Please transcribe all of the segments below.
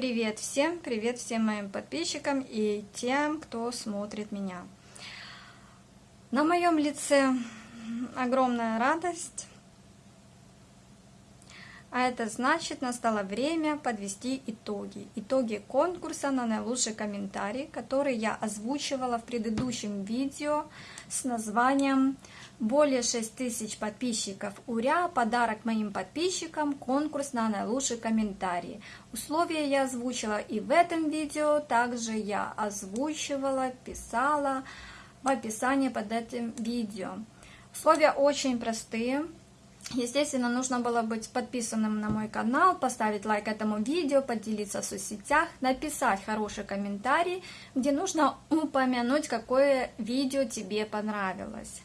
Привет всем, привет всем моим подписчикам и тем, кто смотрит меня. На моем лице огромная радость, а это значит, настало время подвести итоги. Итоги конкурса на наилучший комментарий, который я озвучивала в предыдущем видео с названием «Более 6000 подписчиков Уря! Подарок моим подписчикам! Конкурс на наилучший комментарий». Условия я озвучила и в этом видео, также я озвучивала, писала в описании под этим видео. Условия очень простые. Естественно, нужно было быть подписанным на мой канал, поставить лайк этому видео, поделиться в соцсетях, написать хороший комментарий, где нужно упомянуть, какое видео тебе понравилось.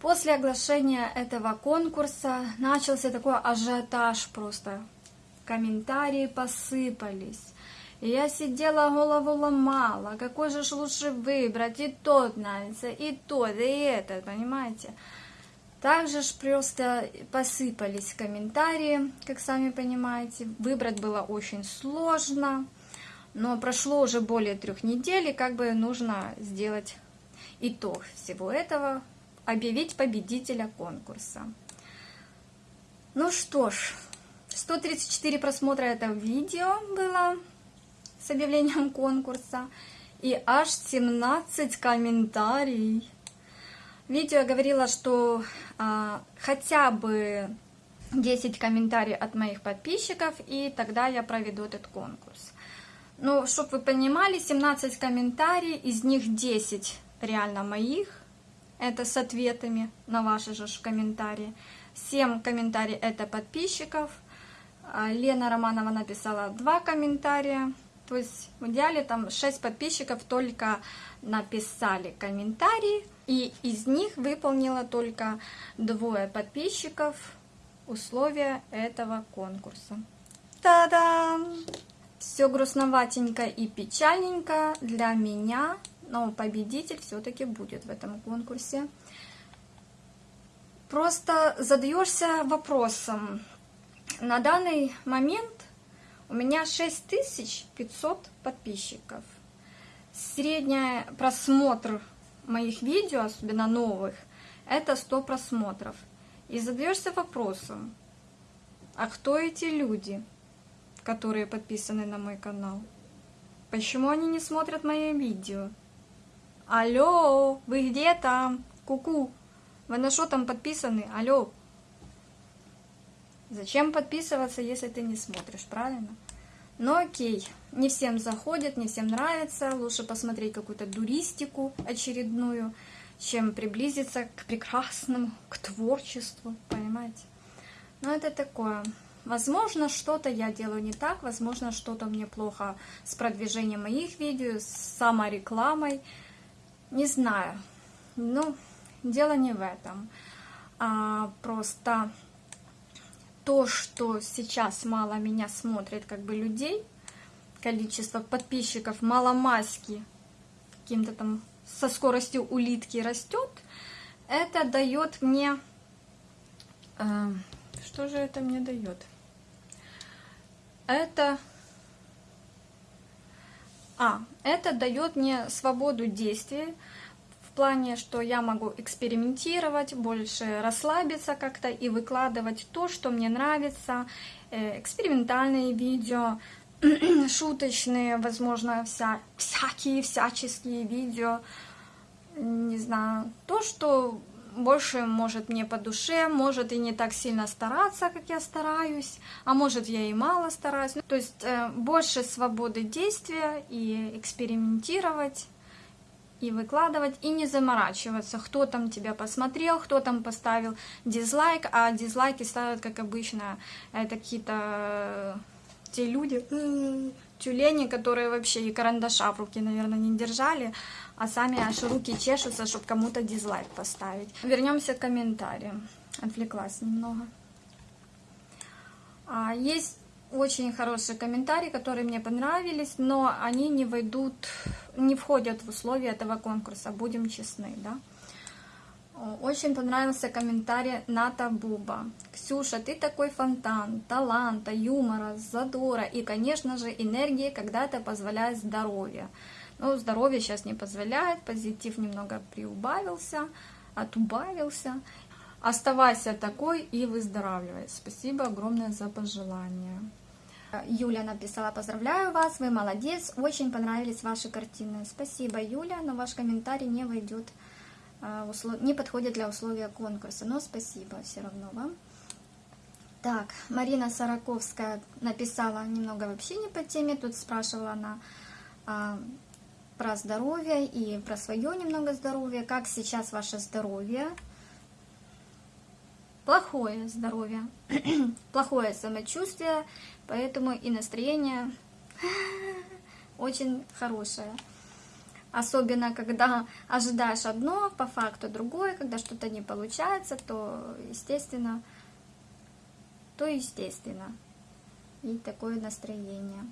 После оглашения этого конкурса начался такой ажиотаж просто. Комментарии посыпались. Я сидела, голову ломала, какой же лучше выбрать, и тот нравится, и тот, и этот, понимаете? Также ж просто посыпались комментарии, как сами понимаете. Выбрать было очень сложно, но прошло уже более трех недель, и как бы нужно сделать итог всего этого, объявить победителя конкурса. Ну что ж, 134 просмотра этого видео было с объявлением конкурса, и аж 17 комментариев. Видео я говорила, что а, хотя бы 10 комментариев от моих подписчиков, и тогда я проведу этот конкурс. Ну, чтобы вы понимали, 17 комментариев, из них 10 реально моих, это с ответами на ваши же комментарии. 7 комментариев это подписчиков. А, Лена Романова написала 2 комментария. То есть в идеале там 6 подписчиков только написали комментарии, и из них выполнила только двое подписчиков условия этого конкурса. Та-дам! Все грустноватенько и печальненько для меня, но победитель все-таки будет в этом конкурсе. Просто задаешься вопросом. На данный момент у меня 6500 подписчиков. Средний просмотр моих видео, особенно новых, это 100 просмотров. И задаешься вопросом, а кто эти люди, которые подписаны на мой канал? Почему они не смотрят мои видео? Алло, вы где там? Ку-ку, вы на что там подписаны? Алло. Зачем подписываться, если ты не смотришь, правильно? Но окей, не всем заходит, не всем нравится. Лучше посмотреть какую-то дуристику очередную, чем приблизиться к прекрасному, к творчеству, понимаете? Но это такое. Возможно, что-то я делаю не так, возможно, что-то мне плохо с продвижением моих видео, с саморекламой. Не знаю. Ну, дело не в этом. А, просто то, что сейчас мало меня смотрит как бы людей, количество подписчиков маломаски каким-то там со скоростью улитки растет, это дает мне... Э, что же это мне дает? Это... А, это дает мне свободу действия, плане, что я могу экспериментировать, больше расслабиться как-то и выкладывать то, что мне нравится, э, экспериментальные видео, шуточные, возможно, вся, всякие всяческие видео, не знаю, то, что больше может мне по душе, может и не так сильно стараться, как я стараюсь, а может я и мало стараюсь. То есть э, больше свободы действия и экспериментировать и выкладывать, и не заморачиваться, кто там тебя посмотрел, кто там поставил дизлайк, а дизлайки ставят, как обычно, это какие-то э, те люди, тюлени, которые вообще и карандаша в руки, наверное, не держали, а сами аж руки чешутся, чтобы кому-то дизлайк поставить. Вернемся к комментариям. Отвлеклась немного. А, есть очень хорошие комментарии, которые мне понравились, но они не войдут, не входят в условия этого конкурса, будем честны, да. Очень понравился комментарий Ната Буба. Ксюша, ты такой фонтан, таланта, юмора, задора и, конечно же, энергии, когда это позволяет здоровье. Но здоровье сейчас не позволяет, позитив немного приубавился, отубавился. Оставайся такой и выздоравливай. Спасибо огромное за пожелание. Юля написала, поздравляю вас, вы молодец, очень понравились ваши картины. Спасибо, Юля, но ваш комментарий не войдет, а, не подходит для условия конкурса, но спасибо все равно вам. Так, Марина Сараковская написала немного вообще не по теме, тут спрашивала она а, про здоровье и про свое немного здоровье, как сейчас ваше здоровье, плохое здоровье, плохое самочувствие, поэтому и настроение очень хорошее. Особенно, когда ожидаешь одно, по факту другое, когда что-то не получается, то, естественно, то естественно. И такое настроение.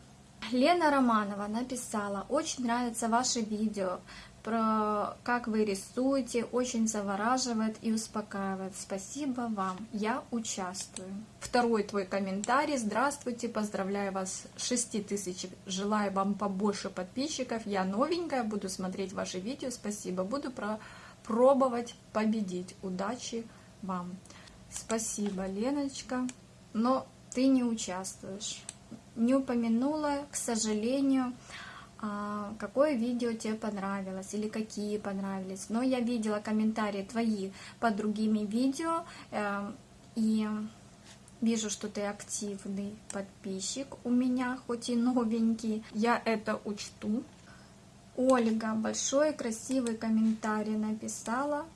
Лена Романова написала, очень нравится ваше видео, про как вы рисуете, очень завораживает и успокаивает. Спасибо вам, я участвую. Второй твой комментарий. Здравствуйте, поздравляю вас с 6 тысяч, желаю вам побольше подписчиков. Я новенькая, буду смотреть ваши видео, спасибо. Буду про пробовать победить. Удачи вам. Спасибо, Леночка. Но ты не участвуешь. Не упомянула, к сожалению, какое видео тебе понравилось или какие понравились. Но я видела комментарии твои под другими видео эм, и вижу, что ты активный подписчик у меня, хоть и новенький. Я это учту. Ольга большой красивый комментарий написала.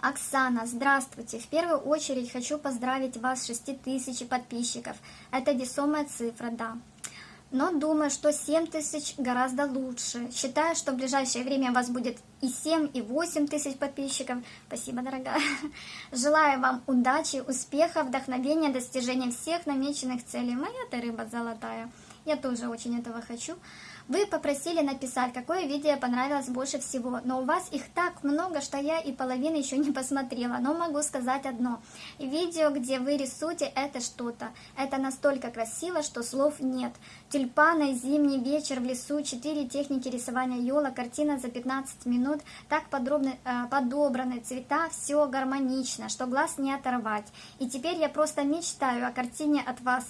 Оксана, здравствуйте. В первую очередь хочу поздравить вас с 6000 подписчиков. Это весомая цифра, да но думаю, что 7 тысяч гораздо лучше. Считаю, что в ближайшее время у вас будет и 7, и 8 тысяч подписчиков. Спасибо, дорогая. Желаю вам удачи, успеха, вдохновения, достижения всех намеченных целей. Моя ты рыба золотая. Я тоже очень этого хочу. Вы попросили написать, какое видео понравилось больше всего, но у вас их так много, что я и половины еще не посмотрела, но могу сказать одно. Видео, где вы рисуете, это что-то. Это настолько красиво, что слов нет. Тюльпаны, зимний вечер в лесу, четыре техники рисования елок, картина за 15 минут, так подробно, э, подобраны цвета, все гармонично, что глаз не оторвать. И теперь я просто мечтаю о картине от вас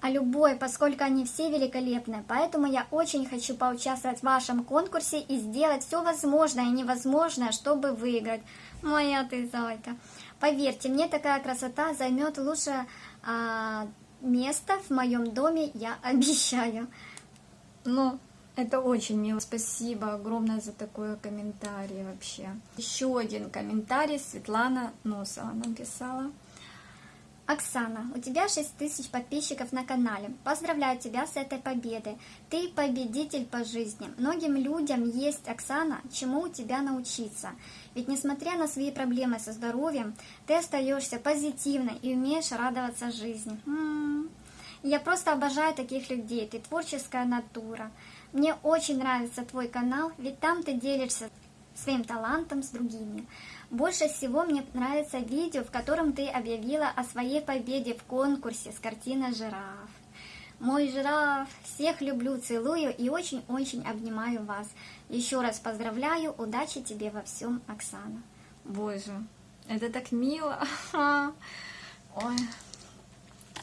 а любой, поскольку они все великолепны. Поэтому я очень хочу поучаствовать в вашем конкурсе и сделать все возможное и невозможное, чтобы выиграть. Моя ты зайка. Поверьте, мне такая красота займет лучшее а, место в моем доме, я обещаю. Ну, это очень мило. Спасибо огромное за такой комментарий вообще. Еще один комментарий Светлана Носова написала. Оксана, у тебя 6 тысяч подписчиков на канале. Поздравляю тебя с этой победой. Ты победитель по жизни. Многим людям есть, Оксана, чему у тебя научиться. Ведь несмотря на свои проблемы со здоровьем, ты остаешься позитивной и умеешь радоваться жизни. М -м -м. Я просто обожаю таких людей. Ты творческая натура. Мне очень нравится твой канал, ведь там ты делишься своим талантом с другими. Больше всего мне нравится видео, в котором ты объявила о своей победе в конкурсе с картиной «Жираф». Мой жираф, всех люблю, целую и очень-очень обнимаю вас. Еще раз поздравляю, удачи тебе во всем, Оксана. Боже, это так мило. Ой.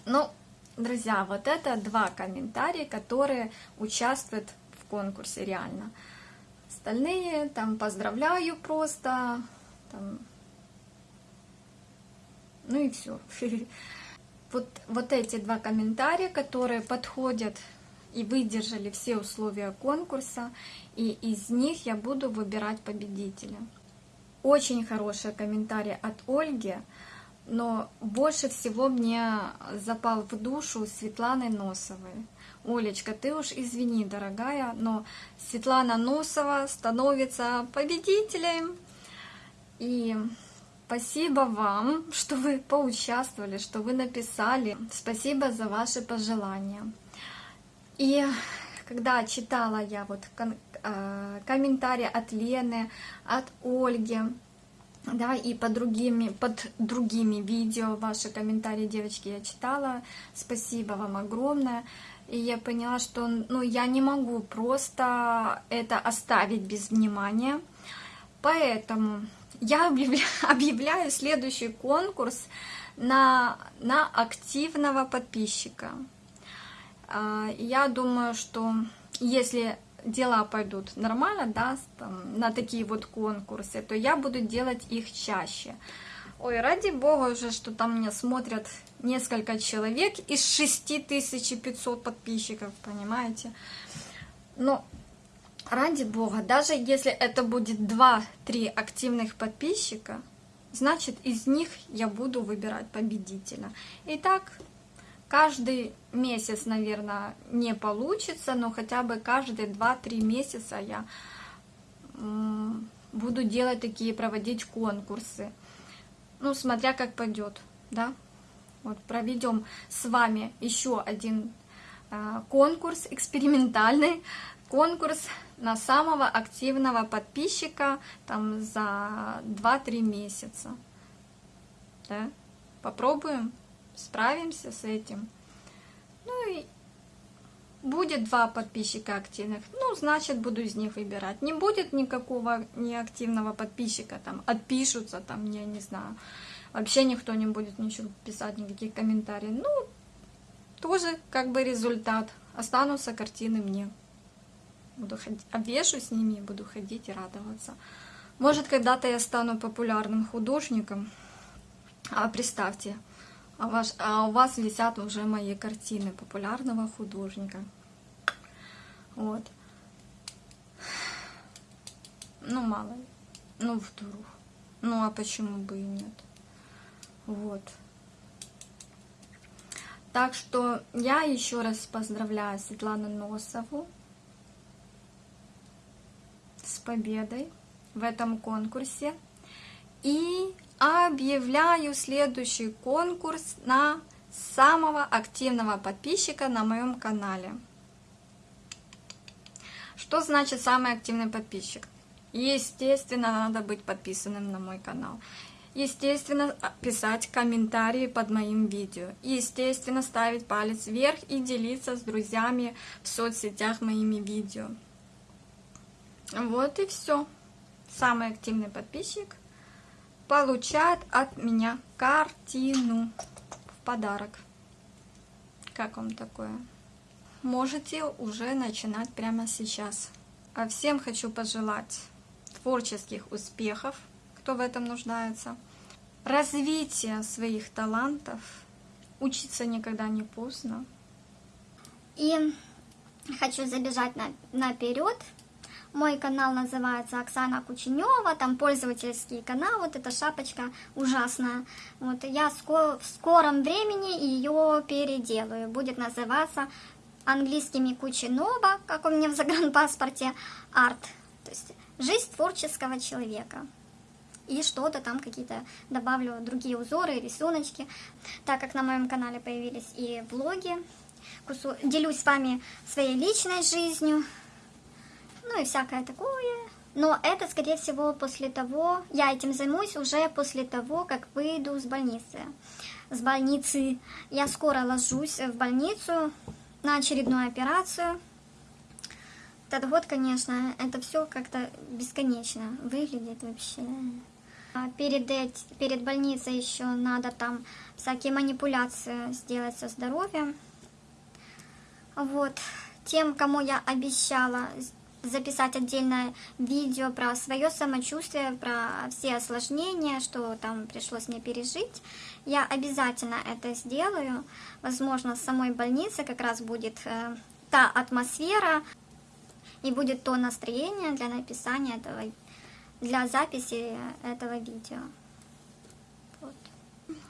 Ну, друзья, вот это два комментария, которые участвуют в конкурсе реально. Остальные там поздравляю просто, там, ну и все. Вот, вот эти два комментария, которые подходят и выдержали все условия конкурса, и из них я буду выбирать победителя. Очень хороший комментарий от Ольги, но больше всего мне запал в душу Светланы Носовой. Олечка, ты уж извини, дорогая, но Светлана Носова становится победителем. И спасибо вам, что вы поучаствовали, что вы написали. Спасибо за ваши пожелания. И когда читала я вот э, комментарии от Лены, от Ольги, да, и под другими, под другими видео ваши комментарии, девочки, я читала. Спасибо вам огромное. И я поняла, что ну, я не могу просто это оставить без внимания. Поэтому я объявляю, следующий конкурс на, на активного подписчика. А, я думаю, что если дела пойдут нормально, да, там, на такие вот конкурсы, то я буду делать их чаще. Ой, ради бога уже, что там меня смотрят несколько человек из 6500 подписчиков, понимаете? Но ради бога, даже если это будет 2-3 активных подписчика, значит из них я буду выбирать победителя. Итак, каждый месяц, наверное, не получится, но хотя бы каждые 2-3 месяца я буду делать такие, проводить конкурсы. Ну, смотря как пойдет, да. Вот проведем с вами еще один э, конкурс экспериментальный, конкурс на самого активного подписчика там за 2-3 месяца. Да? Попробуем, справимся с этим. Ну и будет два подписчика активных, ну, значит, буду из них выбирать. Не будет никакого неактивного подписчика, там, отпишутся, там, я не знаю, вообще никто не будет ничего писать, никаких комментариев. Ну, тоже как бы результат. Останутся картины мне. Буду ходить, обвешу с ними, буду ходить и радоваться. Может, когда-то я стану популярным художником. А представьте, а, ваш, а у вас висят уже мои картины популярного художника. Вот. Ну, мало ли. Ну, вдруг. Ну, а почему бы и нет? Вот. Так что я еще раз поздравляю Светлану Носову победой в этом конкурсе. И объявляю следующий конкурс на самого активного подписчика на моем канале. Что значит самый активный подписчик? Естественно, надо быть подписанным на мой канал. Естественно, писать комментарии под моим видео. Естественно, ставить палец вверх и делиться с друзьями в соцсетях моими видео. Вот и все. Самый активный подписчик получает от меня картину в подарок. Как вам такое? Можете уже начинать прямо сейчас. А всем хочу пожелать творческих успехов, кто в этом нуждается, развития своих талантов, учиться никогда не поздно. И хочу забежать на, наперед мой канал называется Оксана Кученева, там пользовательский канал, вот эта шапочка ужасная. Вот я в скором времени ее переделаю. Будет называться английскими Кученова, как у меня в загранпаспорте, арт. То есть жизнь творческого человека. И что-то там какие-то добавлю другие узоры, рисуночки. Так как на моем канале появились и влоги, делюсь с вами своей личной жизнью, ну и всякое такое. Но это, скорее всего, после того, я этим займусь уже после того, как выйду с больницы. С больницы я скоро ложусь в больницу на очередную операцию. Этот год, конечно, это все как-то бесконечно выглядит вообще. А перед, перед больницей еще надо там всякие манипуляции сделать со здоровьем. Вот. Тем, кому я обещала записать отдельное видео про свое самочувствие, про все осложнения, что там пришлось мне пережить. Я обязательно это сделаю. Возможно, в самой больнице как раз будет э, та атмосфера и будет то настроение для написания этого, для записи этого видео. Вот.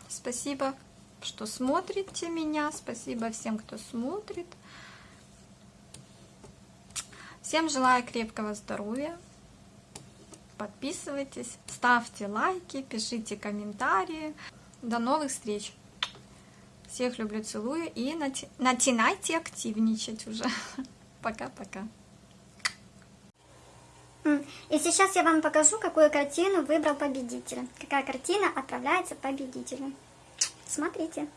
Спасибо, что смотрите меня. Спасибо всем, кто смотрит. Всем желаю крепкого здоровья. Подписывайтесь, ставьте лайки, пишите комментарии. До новых встреч. Всех люблю, целую и начинайте активничать уже. Пока-пока. И сейчас я вам покажу, какую картину выбрал победитель. Какая картина отправляется победителю. Смотрите.